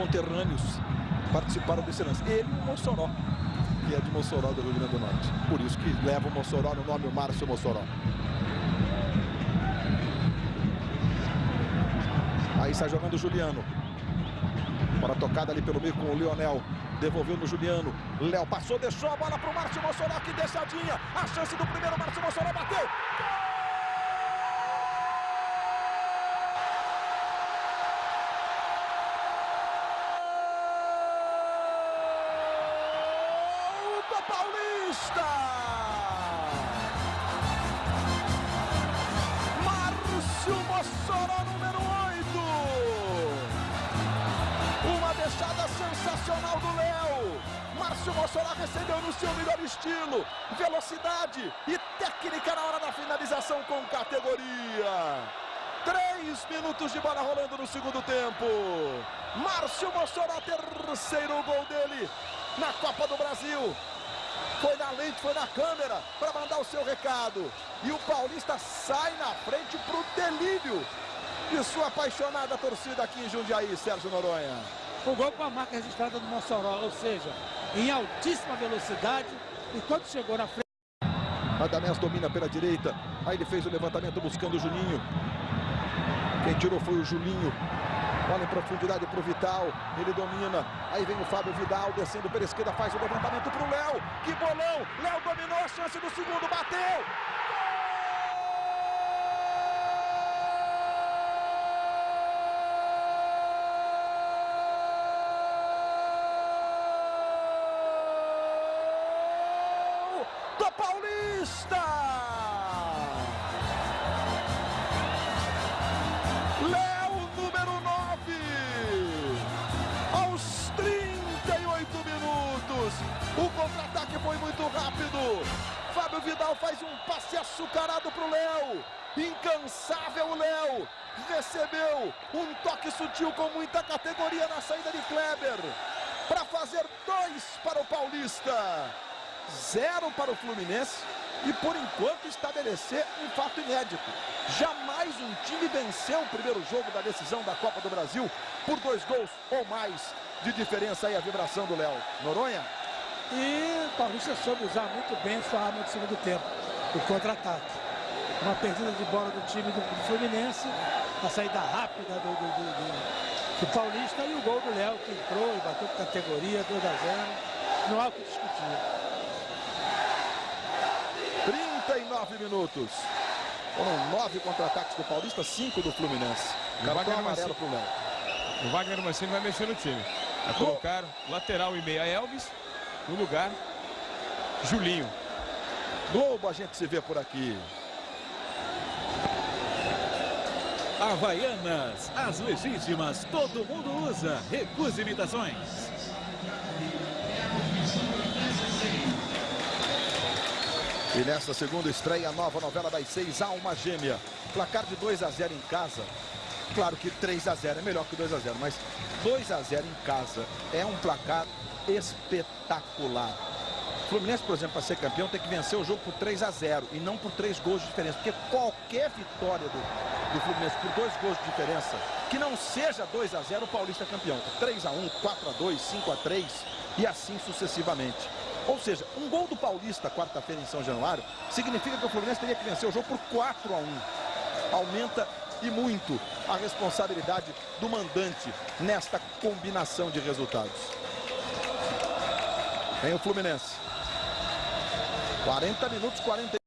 conterrâneos participaram desse lance. Ele e o Mossoró, que é de Mossoró do Rio Grande do Norte. Por isso que leva o Mossoró no nome, o Márcio Mossoró. Aí está jogando o Juliano. Para tocada ali pelo meio com o Lionel. Devolveu no Juliano. Léo passou, deixou a bola para o Márcio Mossoró. Que deixadinha. A chance do primeiro. Márcio Mossoró bateu. Paulista! Márcio Mossoró, número 8. Uma deixada sensacional do Léo. Márcio Mossoró recebeu no seu melhor estilo. Velocidade e técnica na hora da finalização com categoria. Três minutos de bola rolando no segundo tempo. Márcio Mossoró, terceiro gol dele na Copa do Brasil foi na lente, foi na câmera para mandar o seu recado. E o Paulista sai na frente para o delírio de sua apaixonada torcida aqui em Jundiaí, Sérgio Noronha. O gol com a marca registrada do Mossoró, ou seja, em altíssima velocidade. E quando chegou na frente... Radamés domina pela direita. Aí ele fez o levantamento buscando o Juninho. Quem tirou foi o Julinho. Bola em profundidade para o Vital. Ele domina. Aí vem o Fábio Vidal descendo pela esquerda. Faz o levantamento para o Léo. Bolão! Léo dominou a chance do segundo. Bateu! do Paulista! Fábio Vidal faz um passe açucarado para o Léo. Incansável o Léo. Recebeu um toque sutil com muita categoria na saída de Kleber. Para fazer dois para o Paulista zero para o Fluminense e por enquanto estabelecer um fato inédito. Jamais um time venceu o primeiro jogo da decisão da Copa do Brasil por dois gols ou mais de diferença aí a vibração do Léo. Noronha? E o Paulista soube usar muito bem sua arma de segundo tempo, o contra-ataque. Uma perdida de bola do time do, Fluminense, a saída rápida do, do, do, do Paulista e o gol do Léo que entrou e bateu com categoria, 2 a 0. Não há o que discutir. 39 minutos. Foram nove contra-ataques do Paulista, cinco do Fluminense. Cartão amarelo pro Léo. O Wagner Mancini vai mexer no time. Vai colocar lateral e meia Elvis, no lugar Julinho. Globo a gente se vê por aqui. Havaianas, as legítimas, todo mundo usa. Recuse imitações. E nesta segunda estreia, a nova novela das seis, Alma Gêmea. Placar de 2 a 0 em casa. Claro que 3 a 0 é melhor que 2 a 0, mas 2 a 0 em casa é um placar espetacular. O Fluminense, por exemplo, para ser campeão, tem que vencer o jogo por 3 a 0 e não por 3 gols de diferença. Porque qualquer vitória do, do Fluminense por 2 gols de diferença, que não seja 2 a 0, o Paulista é campeão. 3 a 1, 4 a 2, 5 a 3 e assim sucessivamente. Ou seja, um gol do Paulista quarta-feira em São Januário significa que o Fluminense teria que vencer o jogo por 4 a 1. Aumenta e muito a responsabilidade do mandante nesta combinação de resultados. Vem o Fluminense. 40 minutos, 40